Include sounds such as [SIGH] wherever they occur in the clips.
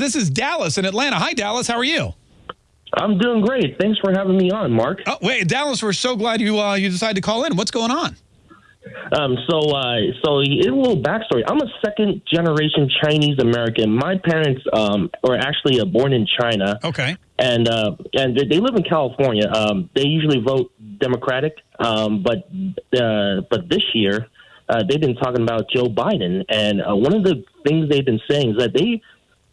This is Dallas in Atlanta. Hi, Dallas. How are you? I'm doing great. Thanks for having me on, Mark. Oh, wait, Dallas, we're so glad you uh, you decided to call in. What's going on? Um, so, uh, so a little backstory. I'm a second generation Chinese American. My parents um, were actually uh, born in China. Okay. And uh, and they live in California. Um, they usually vote Democratic, um, but uh, but this year uh, they've been talking about Joe Biden. And uh, one of the things they've been saying is that they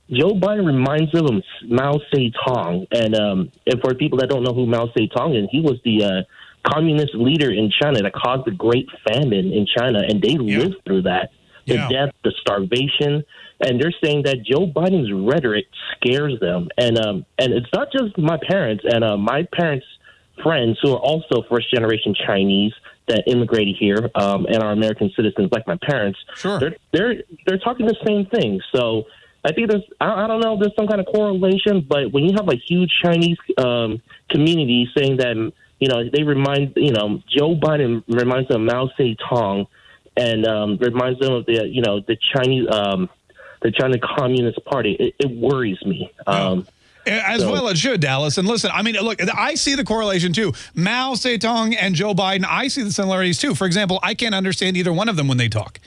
Joe Biden reminds them of Mao Zedong. And, um, and for people that don't know who Mao Zedong is, he was the uh, communist leader in China that caused the Great Famine in China, and they yeah. lived through that. The yeah. death, the starvation, and they're saying that Joe Biden's rhetoric scares them, and um, and it's not just my parents and uh, my parents' friends who are also first generation Chinese that immigrated here um, and are American citizens like my parents. Sure, they're they're they're talking the same thing. So I think there's I, I don't know there's some kind of correlation, but when you have a huge Chinese um, community saying that you know they remind you know Joe Biden reminds them of Mao Zedong and um, reminds them of the you know the Chinese um, the China Communist Party, it, it worries me. Um, as so. well it should, Dallas. And listen, I mean, look, I see the correlation too. Mao Zedong and Joe Biden, I see the similarities too. For example, I can't understand either one of them when they talk.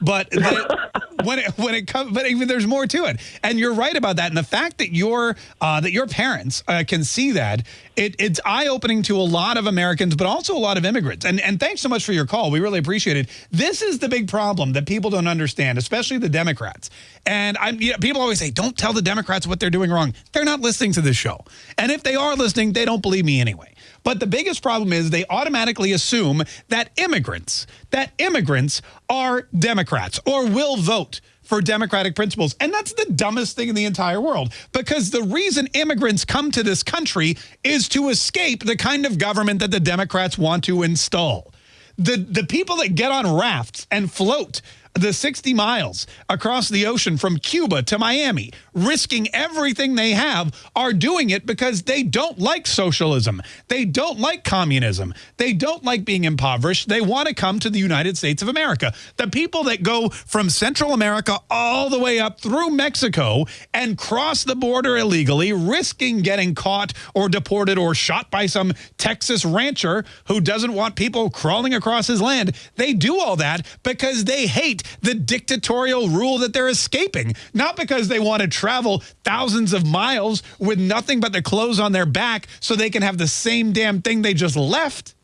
But [LAUGHS] when it when it comes, but even there's more to it. And you're right about that. And the fact that your uh, that your parents uh, can see that, it, it's eye opening to a lot of Americans, but also a lot of immigrants. And and thanks so much for your call. We really appreciate it. This is the big problem that people don't understand, especially the Democrats. And I'm you know, people always say, don't tell the Democrats what they're doing wrong. They're not listening to this show. And if they are listening, they don't believe me anyway. But the biggest problem is they automatically assume that immigrants, that immigrants are Democrats or will vote for democratic principles. And that's the dumbest thing in the entire world because the reason immigrants come to this country is to escape the kind of government that the Democrats want to install. The, the people that get on rafts and float the 60 miles across the ocean from Cuba to Miami, risking everything they have, are doing it because they don't like socialism. They don't like communism. They don't like being impoverished. They want to come to the United States of America. The people that go from Central America all the way up through Mexico and cross the border illegally, risking getting caught or deported or shot by some Texas rancher who doesn't want people crawling across his land. They do all that because they hate the dictatorial rule that they're escaping, not because they want to travel thousands of miles with nothing but the clothes on their back so they can have the same damn thing they just left.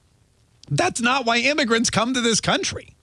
That's not why immigrants come to this country.